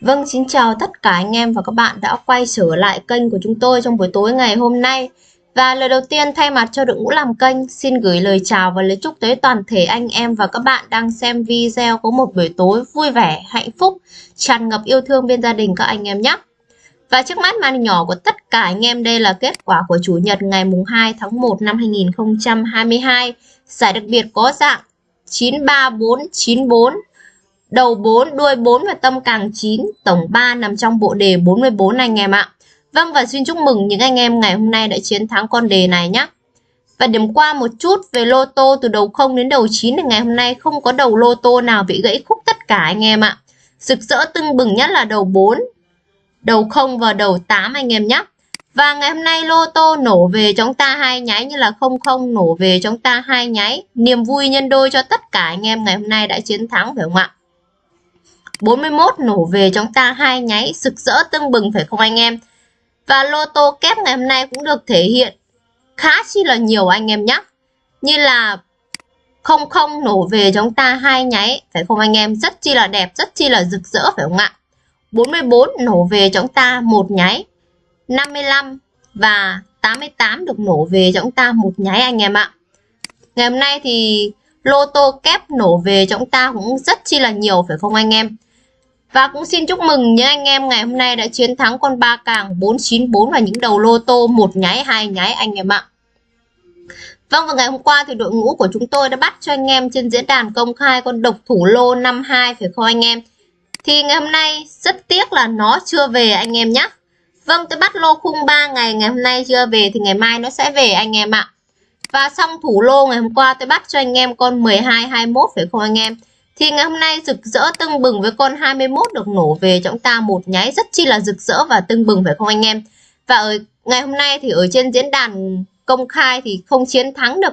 Vâng, xin chào tất cả anh em và các bạn đã quay trở lại kênh của chúng tôi trong buổi tối ngày hôm nay. Và lời đầu tiên thay mặt cho đội ngũ làm kênh, xin gửi lời chào và lời chúc tới toàn thể anh em và các bạn đang xem video có một buổi tối vui vẻ, hạnh phúc, tràn ngập yêu thương bên gia đình các anh em nhé. Và trước mắt màn nhỏ của tất cả anh em đây là kết quả của Chủ nhật ngày mùng 2 tháng 1 năm 2022. Giải đặc biệt có dạng 93494 đầu 4, đuôi 4 và tâm càng 9, tổng 3 nằm trong bộ đề 44 anh em ạ. Vâng và xin chúc mừng những anh em ngày hôm nay đã chiến thắng con đề này nhé. Và điểm qua một chút về lô tô từ đầu 0 đến đầu 9 thì ngày hôm nay không có đầu lô tô nào bị gãy khúc tất cả anh em ạ. Rực rỡ tưng bừng nhất là đầu 4, đầu 0 và đầu 8 anh em nhé. Và ngày hôm nay lô tô nổ về chúng ta hai nháy như là 00 nổ về chúng ta hai nháy. Niềm vui nhân đôi cho tất cả anh em ngày hôm nay đã chiến thắng phải không ạ? 41 nổ về chúng ta hai nháy rực rỡ tưng bừng phải không anh em? Và lô tô kép ngày hôm nay cũng được thể hiện khá chi là nhiều anh em nhé. Như là 00 nổ về chúng ta hai nháy phải không anh em? Rất chi là đẹp, rất chi là rực rỡ phải không ạ? 44 nổ về chúng ta một nháy. 55 và 88 được nổ về chúng ta một nháy anh em ạ. Ngày hôm nay thì lô tô kép nổ về chúng ta cũng rất chi là nhiều phải không anh em? Và cũng xin chúc mừng những anh em ngày hôm nay đã chiến thắng con ba càng 494 và những đầu lô tô, một nháy, hai nháy, anh em ạ. Vâng và ngày hôm qua thì đội ngũ của chúng tôi đã bắt cho anh em trên diễn đàn công khai con độc thủ lô 52 phải không anh em? Thì ngày hôm nay rất tiếc là nó chưa về anh em nhé. Vâng tôi bắt lô khung 3 ngày ngày hôm nay chưa về thì ngày mai nó sẽ về anh em ạ. Và xong thủ lô ngày hôm qua tôi bắt cho anh em con 12 21 phải không anh em? Thì ngày hôm nay rực rỡ tưng bừng với con 21 được nổ về chúng ta một nháy rất chi là rực rỡ và tưng bừng, phải không anh em? Và ở ngày hôm nay thì ở trên diễn đàn công khai thì không chiến thắng được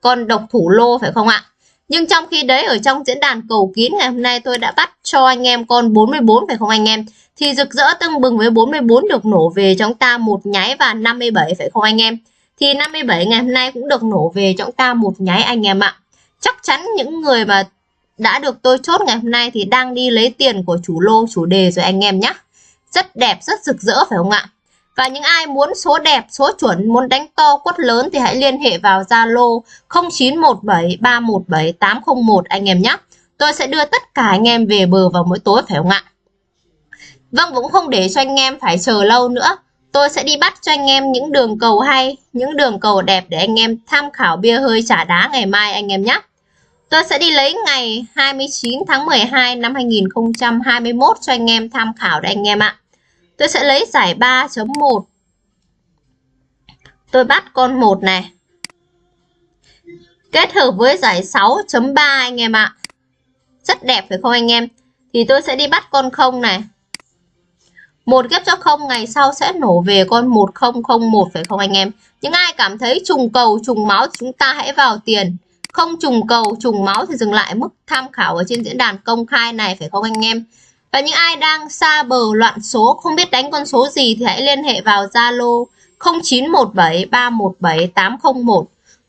con độc thủ lô, phải không ạ? Nhưng trong khi đấy, ở trong diễn đàn cầu kín, ngày hôm nay tôi đã bắt cho anh em con 44 phải không anh em? Thì rực rỡ tưng bừng với 44 được nổ về chúng ta một nháy và 57 phải không anh em? Thì 57 ngày hôm nay cũng được nổ về chúng ta một nháy anh em ạ. Chắc chắn những người mà đã được tôi chốt ngày hôm nay thì đang đi lấy tiền của chủ lô, chủ đề rồi anh em nhé. Rất đẹp, rất rực rỡ, phải không ạ? Và những ai muốn số đẹp, số chuẩn, muốn đánh to quất lớn thì hãy liên hệ vào Zalo 0917317801 anh em nhé. Tôi sẽ đưa tất cả anh em về bờ vào mỗi tối, phải không ạ? Vâng cũng không để cho anh em phải chờ lâu nữa. Tôi sẽ đi bắt cho anh em những đường cầu hay, những đường cầu đẹp để anh em tham khảo bia hơi trả đá ngày mai, anh em nhé. Tôi sẽ đi lấy ngày 29 tháng 12 năm 2021 cho anh em tham khảo đấy anh em ạ. Tôi sẽ lấy giải 3.1. Tôi bắt con 1 này. Kết hợp với giải 6.3 anh em ạ. Rất đẹp phải không anh em? Thì tôi sẽ đi bắt con 0 này. Một ghép cho 0 ngày sau sẽ nổ về con 1001 phải không anh em? Những ai cảm thấy trùng cầu, trùng máu chúng ta hãy vào tiền không trùng cầu, trùng máu thì dừng lại. Mức tham khảo ở trên diễn đàn công khai này phải không anh em? Và những ai đang xa bờ loạn số, không biết đánh con số gì thì hãy liên hệ vào Zalo 0917317801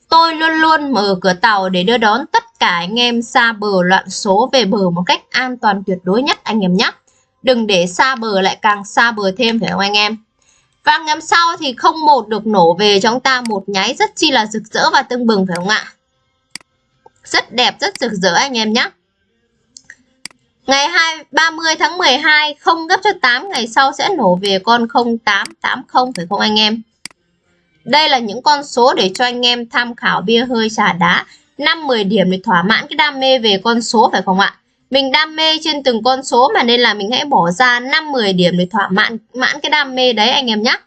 tôi luôn luôn mở cửa tàu để đưa đón tất cả anh em xa bờ loạn số về bờ một cách an toàn tuyệt đối nhất, anh em nhé. Đừng để xa bờ lại càng xa bờ thêm, phải không anh em? Và ngày hôm sau thì không một được nổ về, cho chúng ta một nháy rất chi là rực rỡ và tưng bừng, phải không ạ? Rất đẹp, rất rực rỡ anh em nhé. Ngày 2, 30 tháng 12 không gấp cho 8 ngày sau sẽ nổ về con 0880 phải không anh em? Đây là những con số để cho anh em tham khảo bia hơi trà đá 5-10 điểm để thỏa mãn cái đam mê về con số phải không ạ? Mình đam mê trên từng con số mà nên là mình hãy bỏ ra 5-10 điểm để thỏa mãn mãn cái đam mê đấy anh em nhé.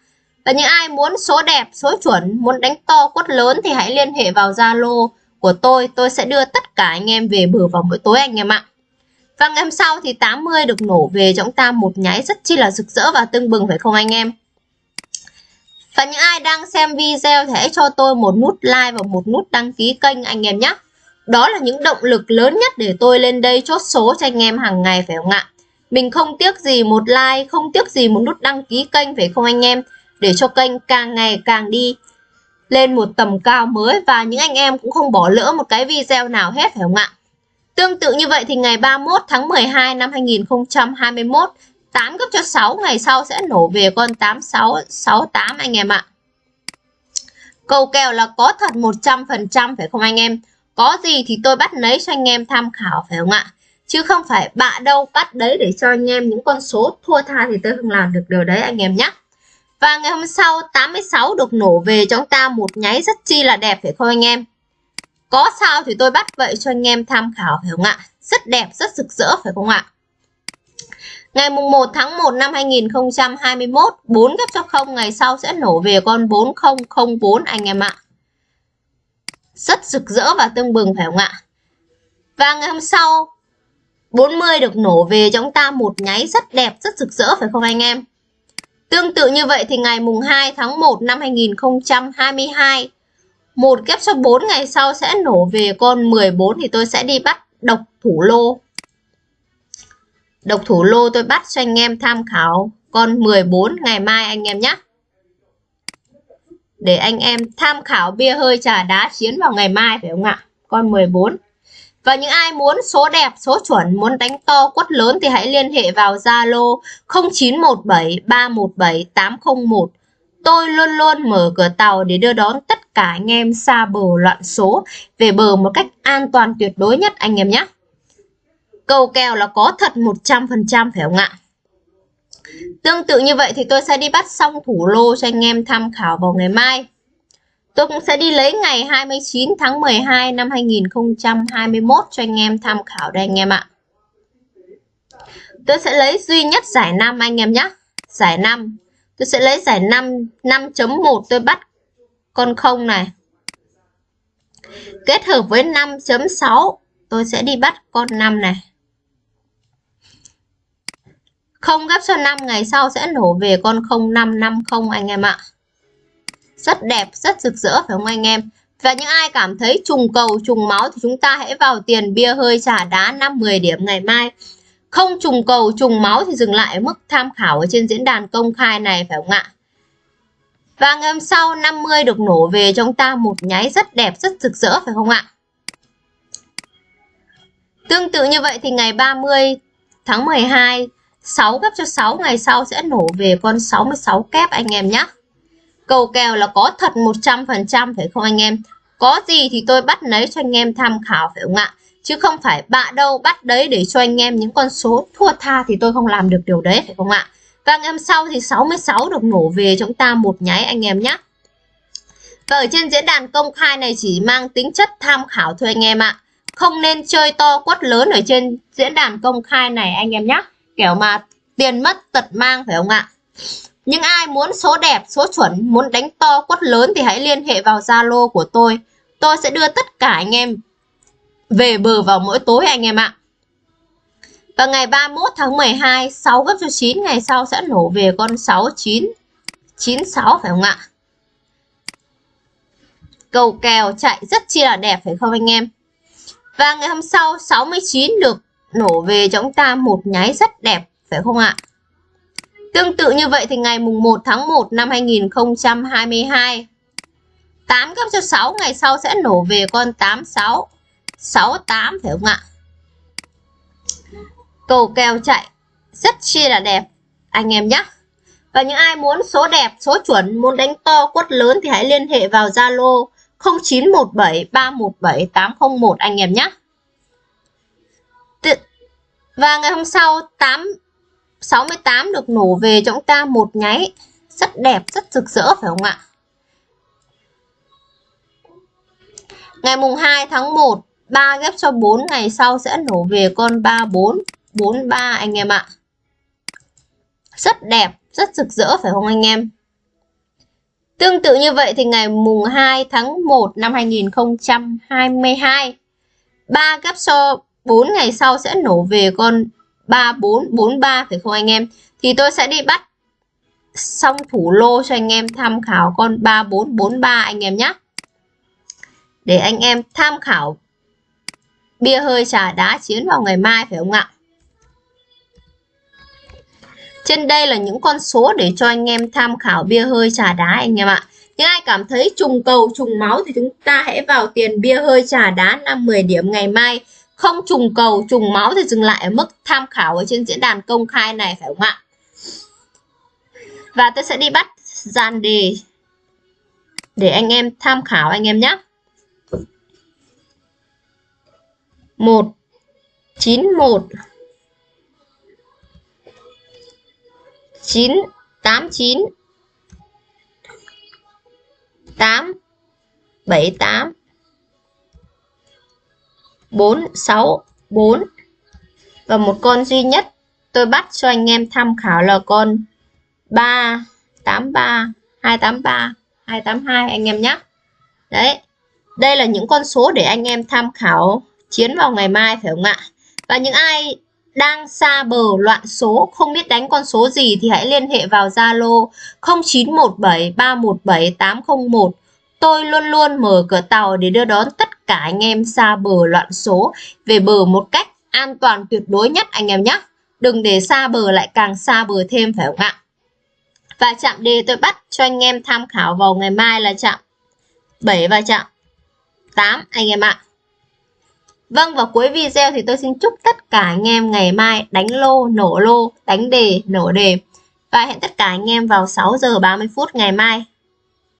Và những ai muốn số đẹp, số chuẩn, muốn đánh to quất lớn thì hãy liên hệ vào Zalo của tôi tôi sẽ đưa tất cả anh em về bờ vào mỗi tối anh em ạ. Và ngày hôm sau thì 80 được nổ về cho chúng ta một nháy rất chi là rực rỡ và tưng bừng, phải không anh em? Và những ai đang xem video thì hãy cho tôi một nút like và một nút đăng ký kênh anh em nhé. Đó là những động lực lớn nhất để tôi lên đây chốt số cho anh em hàng ngày, phải không ạ? Mình không tiếc gì một like, không tiếc gì một nút đăng ký kênh, phải không anh em? Để cho kênh càng ngày càng đi lên một tầm cao mới và những anh em cũng không bỏ lỡ một cái video nào hết phải không ạ Tương tự như vậy thì ngày 31 tháng 12 năm 2021, 8 gấp cho 6 ngày sau sẽ nổ về con 8668 anh em ạ. Cầu kèo là có thật 100% phải không anh em? Có gì thì tôi bắt lấy cho anh em tham khảo phải không ạ? Chứ không phải bạ đâu bắt đấy để cho anh em những con số thua tha thì tôi không làm được điều đấy anh em nhé. Và ngày hôm sau 86 được nổ về cho chúng ta một nháy rất chi là đẹp phải không anh em? Có sao thì tôi bắt vậy cho anh em tham khảo phải không ạ? Rất đẹp, rất rực rỡ phải không ạ? Ngày mùng 1 tháng 1 năm 2021, 4 gấp cho 0 ngày sau sẽ nổ về con 4004 anh em ạ. Rất rực rỡ và tương bừng phải không ạ? Và ngày hôm sau 40 được nổ về cho chúng ta một nháy rất đẹp, rất rực rỡ phải không anh em? Tương tự như vậy thì ngày mùng 2 tháng 1 năm 2022 một kép số 4 ngày sau sẽ nổ về con 14 thì tôi sẽ đi bắt độc thủ lô. Độc thủ lô tôi bắt cho anh em tham khảo con 14 ngày mai anh em nhé. Để anh em tham khảo bia hơi trà đá chiến vào ngày mai phải không ạ? Con 14. Và những ai muốn số đẹp, số chuẩn, muốn đánh to quất lớn thì hãy liên hệ vào Zalo 0917 317 801. Tôi luôn luôn mở cửa tàu để đưa đón tất cả anh em xa bờ loạn số về bờ một cách an toàn tuyệt đối nhất anh em nhé. Cầu kèo là có thật 100% phải không ạ? Tương tự như vậy thì tôi sẽ đi bắt xong thủ lô cho anh em tham khảo vào ngày mai. Tôi cũng sẽ đi lấy ngày 29 tháng 12 năm 2021 cho anh em tham khảo đây anh em ạ. Tôi sẽ lấy duy nhất giải 5 anh em nhé. Giải 5. Tôi sẽ lấy giải 5 5.1 tôi bắt con không này. Kết hợp với 5.6 tôi sẽ đi bắt con 5 này. Không gấp cho 5 ngày sau sẽ nổ về con 0550 anh em ạ rất đẹp, rất rực rỡ, phải không anh em? Và những ai cảm thấy trùng cầu, trùng máu thì chúng ta hãy vào tiền bia hơi trả đá 5-10 điểm ngày mai. Không trùng cầu, trùng máu thì dừng lại mức tham khảo ở trên diễn đàn công khai này, phải không ạ? Và ngày hôm sau 50 được nổ về cho chúng ta một nháy rất đẹp, rất rực rỡ, phải không ạ? Tương tự như vậy thì ngày 30 tháng 12 6 gấp cho 6 ngày sau sẽ nổ về con 66 kép anh em nhé Cầu kèo là có thật 100% phải không anh em? Có gì thì tôi bắt lấy cho anh em tham khảo, phải không ạ? Chứ không phải bạ đâu bắt đấy để cho anh em những con số thua tha thì tôi không làm được điều đấy, phải không ạ? Và ngày hôm sau thì 66 được nổ về chúng ta một nháy anh em nhé. Và vâng, ở trên diễn đàn công khai này chỉ mang tính chất tham khảo thôi anh em ạ. Không nên chơi to quất lớn ở trên diễn đàn công khai này anh em nhé. Kiểu mà tiền mất tật mang, phải không ạ? Nhưng ai muốn số đẹp, số chuẩn, muốn đánh to quất lớn thì hãy liên hệ vào Zalo của tôi. Tôi sẽ đưa tất cả anh em về bờ vào mỗi tối anh em ạ. Và ngày 31 tháng 12, 6 gấp cho 9 ngày sau sẽ nổ về con 69 96 phải không ạ? Cầu kèo chạy rất chi là đẹp phải không anh em? Và ngày hôm sau 69 được nổ về cho chúng ta một nháy rất đẹp phải không ạ? Tương tự như vậy thì ngày mùng 1 tháng 1 năm 2022 8 gấp cho 6 ngày sau sẽ nổ về con 86 68 phải không ạ? Cầu kèo chạy rất chi là đẹp anh em nhé. Và những ai muốn số đẹp, số chuẩn, muốn đánh to quất lớn thì hãy liên hệ vào Zalo 0917 317 801 anh em nhé. Và ngày hôm sau 8 68 được nổ về cho chúng ta một nháy. Rất đẹp, rất rực rỡ, phải không ạ? Ngày mùng 2 tháng 1 3 ghép cho 4 ngày sau sẽ nổ về con 34 43 anh em ạ. Rất đẹp, rất rực rỡ, phải không anh em? Tương tự như vậy thì ngày mùng 2 tháng 1 năm 2022 3 ghép cho 4 ngày sau sẽ nổ về con 3443 phải không anh em? Thì tôi sẽ đi bắt xong thủ lô cho anh em tham khảo con 3443 anh em nhé. Để anh em tham khảo bia hơi trà đá chiến vào ngày mai phải không ạ? Trên đây là những con số để cho anh em tham khảo bia hơi trà đá anh em ạ. Những ai cảm thấy trùng cầu, trùng máu thì chúng ta hãy vào tiền bia hơi trà đá 5-10 điểm ngày mai không trùng cầu, trùng máu thì dừng lại ở mức tham khảo ở trên diễn đàn công khai này, phải không ạ? Và tôi sẽ đi bắt dàn đề để anh em tham khảo anh em nhé. Một, chín một, chín, tám, chín tám bảy tám bốn, sáu, bốn. Và một con duy nhất tôi bắt cho anh em tham khảo là con ba, tám, ba, hai, tám, ba, hai, tám, hai, anh em nhé. Đấy, đây là những con số để anh em tham khảo chiến vào ngày mai phải không ạ? Và những ai đang xa bờ loạn số, không biết đánh con số gì thì hãy liên hệ vào Zalo 0917 317 801 tôi luôn luôn mở cửa tàu để đưa đón tất cả anh em xa bờ loạn số về bờ một cách an toàn tuyệt đối nhất anh em nhé đừng để xa bờ lại càng xa bờ thêm phải không ạ và chạm đề tôi bắt cho anh em tham khảo vào ngày mai là chạm 7 và chạm 8 anh em ạ Vâng và cuối video thì tôi xin chúc tất cả anh em ngày mai đánh lô, nổ lô, đánh đề, nổ đề. Và hẹn tất cả anh em vào 6 giờ 30 phút ngày mai.